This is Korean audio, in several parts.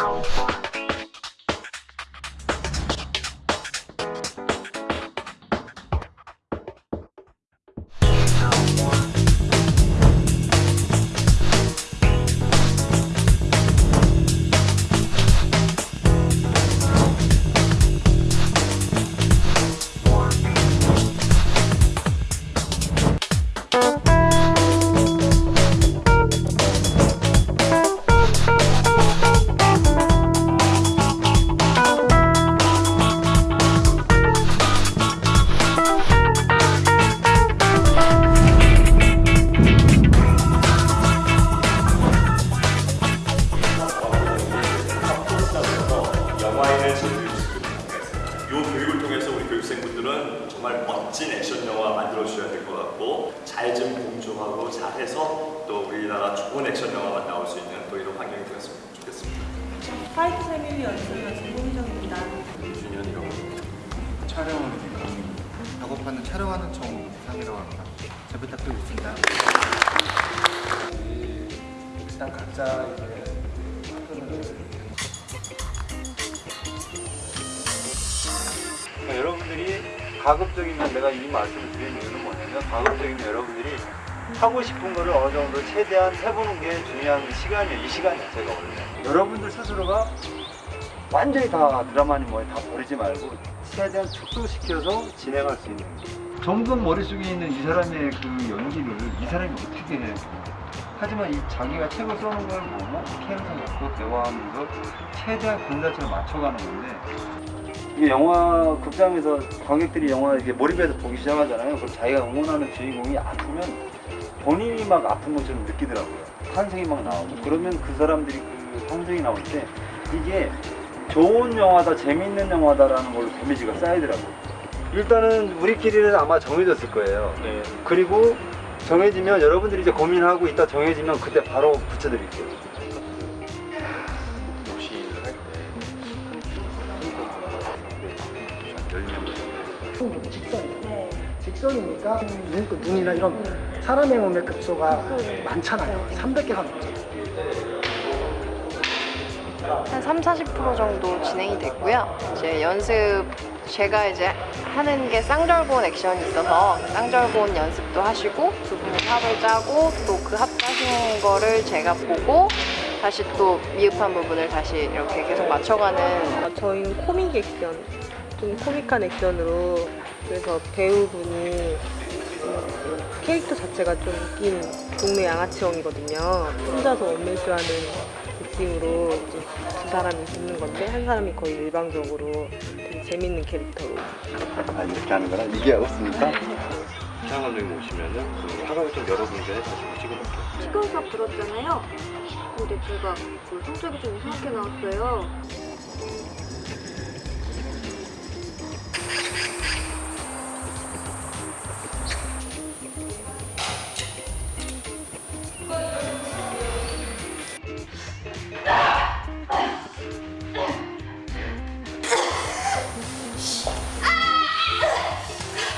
Alpha. 주셔야 될 것 같고 잘 좀 공조하고 잘해서 또 우리나라 좋은 액션 영화가 나올 수 있는 또 이런 환경이 되었으면 좋겠습니다. 파이트 세미리 연출위원 김호미정입니다. 준현이라고 촬영을 작업하는 촬영하는 청 상이라고 합니다. 잘 부탁드리겠습니다. 일단 각자 이제 여러분들이 가급적이면 내가 이 말씀을 드리는 뭐냐면 가급적이면 여러분들이 하고 싶은 거를 어느 정도 최대한 해보는 게 중요한 시간이에요. 이 시간 자체가 원래. 여러분들 스스로가 완전히 다 드라마니 뭐니 다 버리지 말고 최대한 축소시켜서 진행할 수 있는 거. 점점 머릿속에 있는 이 사람의 그 연기를 이 사람이 어떻게 해. 하지만 이 자기가 책을 써는 걸 보고 캐릭터 갖고 대화하면서 최대한 군자체를 맞춰가는 건데 이게 영화 극장에서 관객들이 영화 이렇게 몰입해서 보기 시작하잖아요. 그럼 자기가 응원하는 주인공이 아프면 본인이 막 아픈 것처럼 느끼더라고요. 탄생이 막 나오고 그러면 그 사람들이 그 탄생이 나올 때 이게 좋은 영화다, 재밌는 영화다라는 걸로 데미지가 쌓이더라고요. 일단은 우리끼리는 아마 정해졌을 거예요. 네. 그리고 정해지면 여러분들이 이제 고민하고 있다 정해지면 그때 바로 붙여드릴게요. 녹시를 할때 직선. 직선이니까 눈, 그 눈이나 이런 사람의 몸의 급소가 많잖아요. 300개가 넘죠. 한 3, 40% 정도 진행이 됐고요. 이제 연습 제가 이제 하는 게 쌍절곤 액션이 있어서 쌍절곤 연습도 하시고 두 분이 합을 짜고 또 그 합 짜신 거를 제가 보고 다시 또 미흡한 부분을 다시 이렇게 계속 맞춰가는 아, 저희는 코믹 액션, 좀 코믹한 액션으로 그래서 배우분이 음, 캐릭터 자체가 좀 웃긴 동네 양아치형이거든요. 혼자서 원맨쇼하는 느낌으로 두 사람이 붙는 건데 한 사람이 거의 일방적으로 되게 재밌는 캐릭터로 아 이렇게 하는 거라 이게 없습니까? 최양 감독님 오시면은 그 화각을 좀 여러 군데 다시 찍어볼게요. 시간수가 불었잖아요. 근데 제가 그 성적이 좀 이상하게 나왔어요.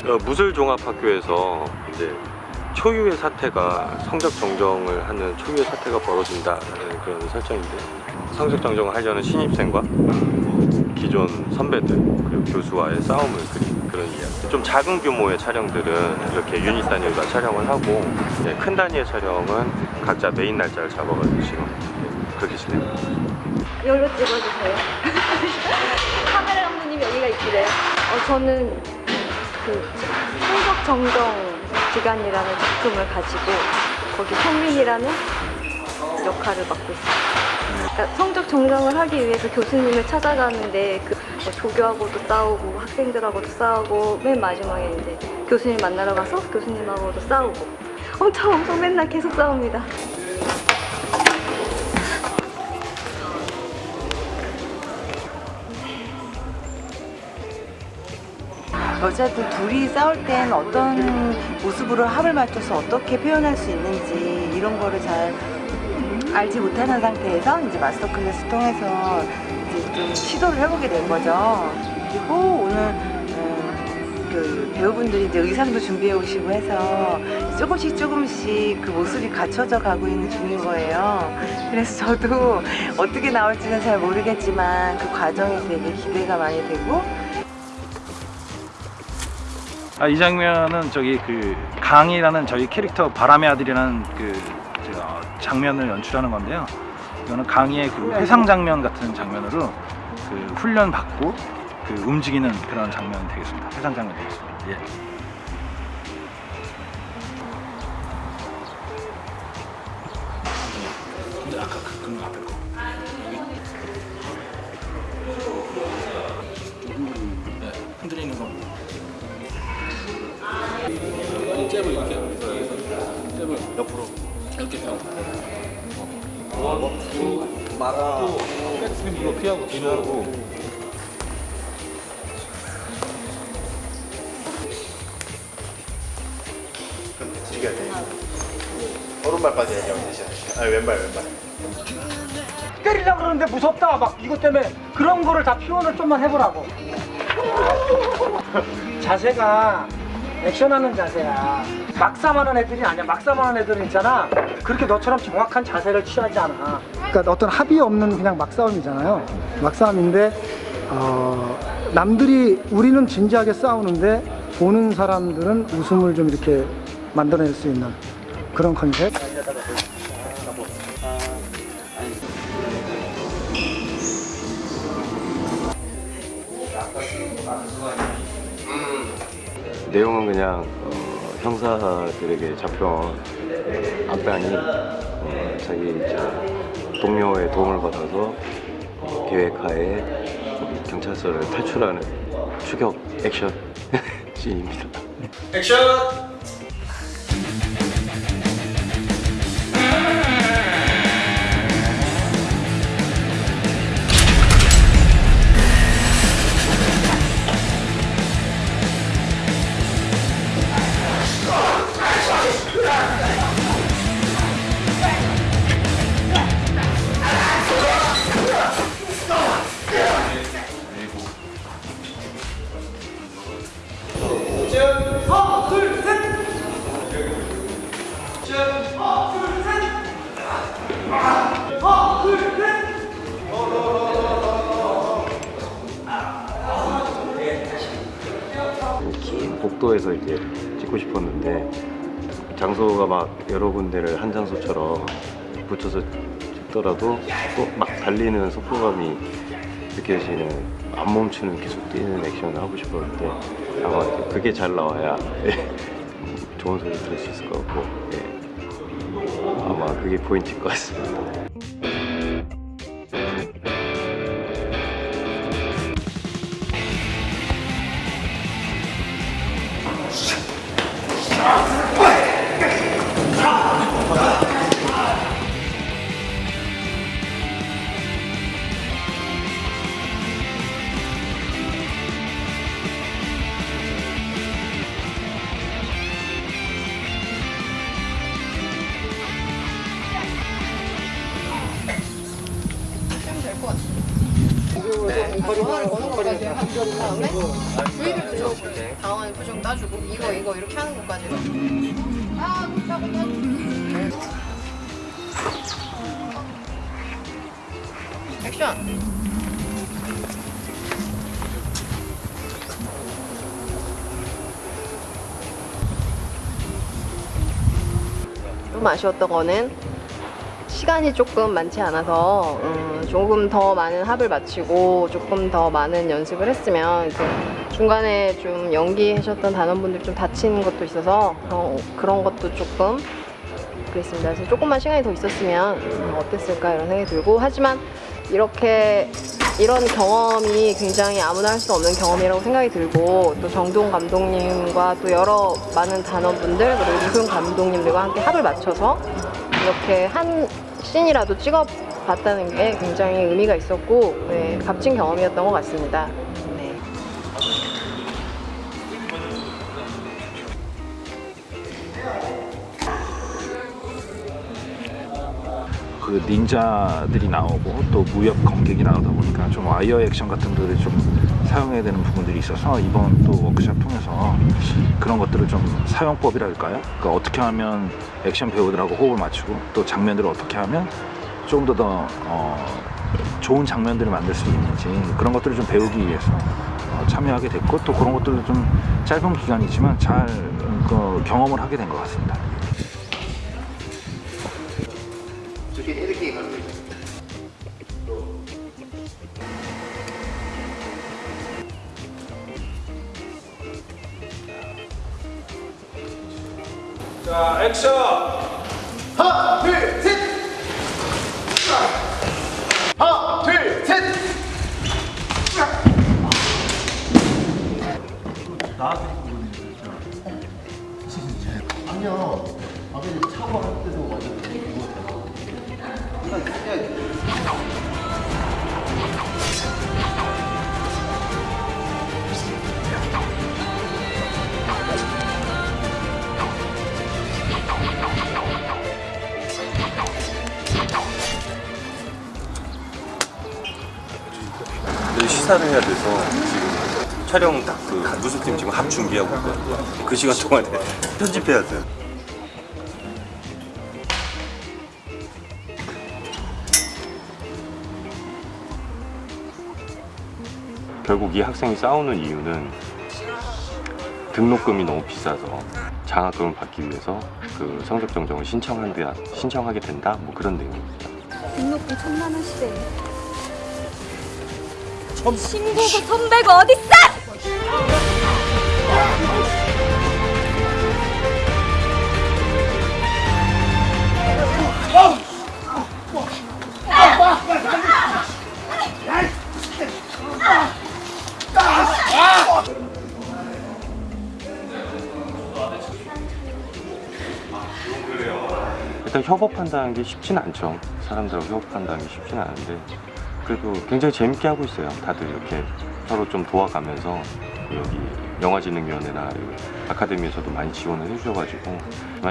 무술종합학교에서 이제 초유의 사태가 성적 정정을 하는 초유의 사태가 벌어진다는 그런 설정인데 성적 정정을 하려는 신입생과 기존 선배들 그리고 교수와의 싸움을 그린 그런 이야기 좀 작은 규모의 촬영들은 이렇게 유닛 단위로 촬영을 하고 이제 큰 단위의 촬영은 각자 메인 날짜를 잡아가지고 지금 그렇게 진행합니다 여기로 찍어주세요. 카메라 감독님 여기가 있기래요. 어, 저는 그 성적 정정 기간이라는 작품을 가지고 거기 성민이라는 역할을 맡고 있어요. 그러니까 성적 정정을 하기 위해서 교수님을 찾아가는데 그뭐 조교하고도 싸우고 학생들하고도 싸우고 맨 마지막에 이제 교수님 만나러 가서 교수님하고도 싸우고 엄청 엄청 맨날 계속 싸웁니다. 여자들 둘이 싸울 땐 어떤 모습으로 합을 맞춰서 어떻게 표현할 수 있는지 이런 거를 잘 알지 못하는 상태에서 이제 마스터 클래스 통해서 이제 좀 시도를 해보게 된 거죠. 그리고 오늘 음, 그 배우분들이 이제 의상도 준비해 오시고 해서 조금씩 조금씩 그 모습이 갖춰져 가고 있는 중인 거예요. 그래서 저도 어떻게 나올지는 잘 모르겠지만 그 과정이 되게 기대가 많이 되고 아, 이 장면은 저기 그 강이라는 저희 캐릭터 바람의 아들이라는 그 제가 장면을 연출하는 건데요. 이거는 강의의 그 회상 장면 같은 장면으로 그 훈련 받고 그 움직이는 그런 장면이 되겠습니다. 회상 장면 되겠습니다. 예. 오른발까 지 얘기하면 되지 아 왼발 왼발. 때리려고 그러는데 무섭다. 막 이것 때문에 그런 거를 다 표현을 좀만 해보라고. 자세가 액션하는 자세야. 막삼하는 애들이 아니야. 막삼하는 애들은 있잖아. 그렇게 너처럼 정확한 자세를 취하지 않아. 그러니까 어떤 합의 없는 그냥 막싸움이잖아요. 막싸움인데 어, 남들이 우리는 진지하게 싸우는데 보는 사람들은 웃음을 좀 이렇게 만들어낼 수 있는 그런 컨셉 내용은 그냥 어, 형사들에게 잡혀온 악당이 어, 자기 이제 동료의 도움을 받아서 어, 계획하에 경찰서를 탈출하는 추격 액션 씬입니다. 긴 복도에서 이제 찍고 싶었는데 장소가 막 여러 군데를 한 장소처럼 붙여서 찍더라도 또 막 달리는 속도감이 느껴지는 안 멈추는 계속 뛰는 액션을 하고 싶었는데 아마 그게 잘 나와야 좋은 소리 들을 수 있을 것 같고 예. 아마 그게 포인트일 것 같습니다. 다음에 주의를 붙여주고 당황하는 표정 따주고 이거 이거 이렇게 하는 것까지 아 못하고 액션 좀 아쉬웠던 거는 시간이 조금 많지 않아서 음, 조금 더 많은 합을 마치고 조금 더 많은 연습을 했으면 이제 중간에 좀 연기하셨던 단원분들 좀 다친 것도 있어서 그런, 그런 것도 조금 그랬습니다. 그래서 조금만 시간이 더 있었으면 음, 어땠을까 이런 생각이 들고 하지만 이렇게 이런 경험이 굉장히 아무나 할 수 없는 경험이라고 생각이 들고 또 정동 감독님과 또 여러 많은 단원분들 그리고 이소영 감독님들과 함께 합을 맞춰서 이렇게 한 씬이라도 찍어봤다는 게 굉장히 의미가 있었고 네, 값진 경험이었던 것 같습니다. 네. 그 닌자들이 나오고 또 무협 검객이 나오다 보니까 좀 와이어 액션 같은 것들이 좀 사용해야 되는 부분들이 있어서 이번 또 워크샵 통해서 그런 것들을 좀 사용법이랄까요? 그러니까 어떻게 하면 액션 배우들하고 호흡을 맞추고 또 장면들을 어떻게 하면 조금 더더 어, 좋은 장면들을 만들 수 있는지 그런 것들을 좀 배우기 위해서 어, 참여하게 됐고 또 그런 것들을 좀 짧은 기간이지만 잘 음, 그 경험을 하게 된 것 같습니다. 자, 액 시사를 해야 돼서 지금 촬영 딱그 무술팀 지금 합 준비하고 있거든요. 그 시간 동안에 편집해야 돼요. 결국 이 학생이 싸우는 이유는 등록금이 너무 비싸서 장학금을 받기 위해서 그 성적 정정을 신청한대 신청하게 된다 뭐 그런 내용입니다. 등록금 천만 원씩 에 신고도 선배가 어딨어? 일단 협업한다는 게 쉽지는 않죠. 사람들하고 협업한다는 게 쉽지는 않은데 그래도 굉장히 재밌게 하고 있어요. 다들 이렇게 서로 좀 도와가면서 여기 영화진흥위원회나 아카데미에서도 많이 지원을 해주셔가지고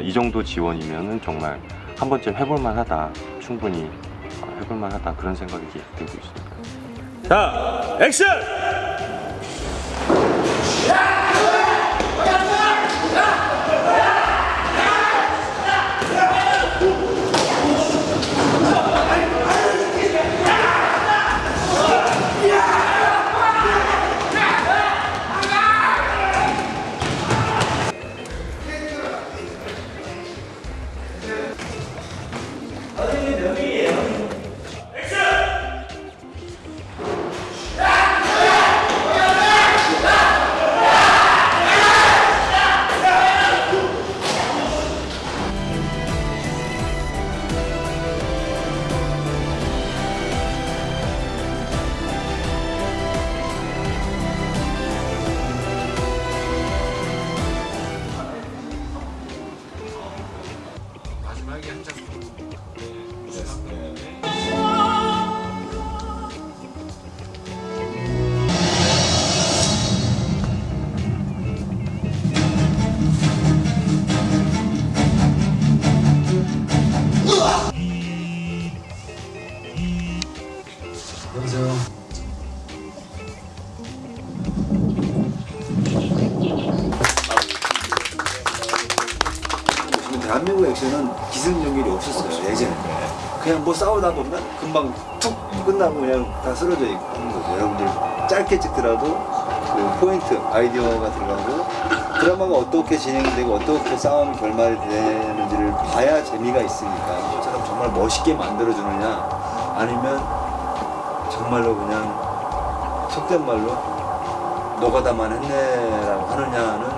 이 정도 지원이면은 정말 한 번쯤 해볼만 하다. 충분히 어, 해볼만 하다 그런 생각이 들고 있습니다. 자, 액션! 기승전결이 없었어요 예전에 그냥 뭐 싸우다 보면 금방 툭 끝나고 그냥 다 쓰러져 있고 하는 거죠 여러분들 짧게 찍더라도 그 포인트 아이디어가 들어가고 드라마가 어떻게 진행되고 어떻게 싸움이 결말이 되는지를 봐야 재미가 있으니까 이처럼 정말 멋있게 만들어주느냐 아니면 정말로 그냥 속된 말로 노가다만 했네라고 하느냐는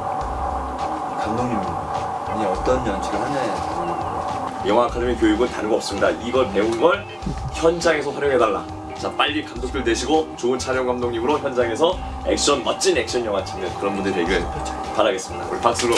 감독님입니다. 이 어떤 연출을 하냐에 영화 아카데미 교육은 다름없습니다. 이걸 배운 걸 현장에서 활용해달라. 자 빨리 감독들 되시고 좋은 촬영 감독님으로 현장에서 액션 멋진 액션 영화 찍는 그런 분들 되길 바라겠습니다. 우리 박수로